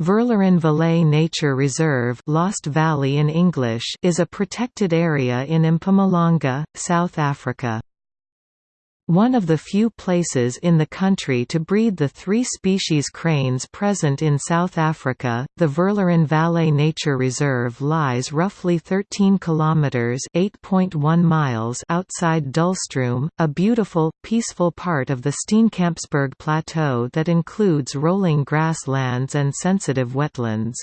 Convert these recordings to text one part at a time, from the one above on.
Verloren Valley Nature Reserve Lost Valley in English is a protected area in Mpumalanga, South Africa. One of the few places in the country to breed the three species cranes present in South Africa, the Verloren Valley Nature Reserve lies roughly 13 kilometers (8.1 miles) outside Dullstroom, a beautiful, peaceful part of the Steenkampsberg Plateau that includes rolling grasslands and sensitive wetlands.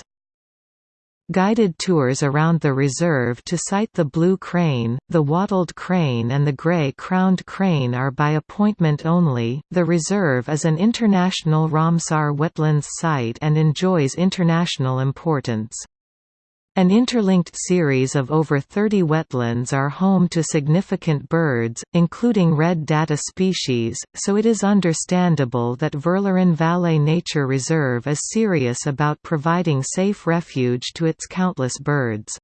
Guided tours around the reserve to sight the blue crane, the wattled crane, and the gray crowned crane are by appointment only. The reserve is an international Ramsar wetlands site and enjoys international importance. An interlinked series of over 30 wetlands are home to significant birds, including red data species, so it is understandable that Verloren Valley Nature Reserve is serious about providing safe refuge to its countless birds.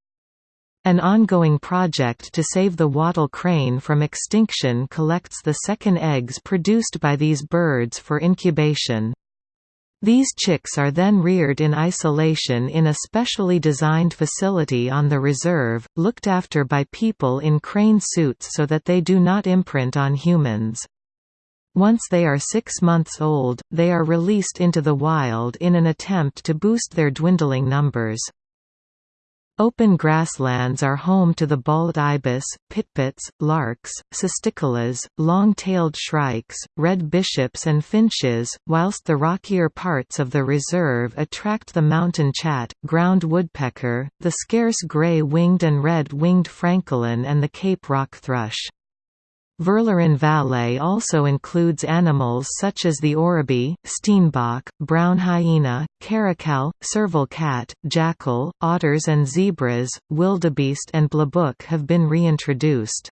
An ongoing project to save the wattle crane from extinction collects the second eggs produced by these birds for incubation. These chicks are then reared in isolation in a specially designed facility on the reserve, looked after by people in crane suits so that they do not imprint on humans. Once they are six months old, they are released into the wild in an attempt to boost their dwindling numbers. Open grasslands are home to the bald ibis, pipits, larks, cisticolas, long-tailed shrikes, red bishops and finches, whilst the rockier parts of the reserve attract the mountain chat, ground woodpecker, the scarce gray-winged and red-winged francolin and the Cape rock thrush. Verloren Valley also includes animals such as the oribi, steenbok, brown hyena, caracal, serval cat, jackal, otters and zebras, wildebeest and blesbok have been reintroduced.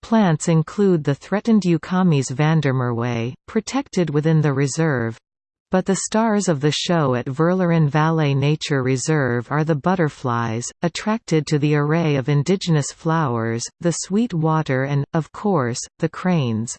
Plants include the threatened Eucomis vandermerwei, protected within the reserve, but the stars of the show at Verloren Valley Nature Reserve are the butterflies, attracted to the array of indigenous flowers, the sweet water and, of course, the cranes.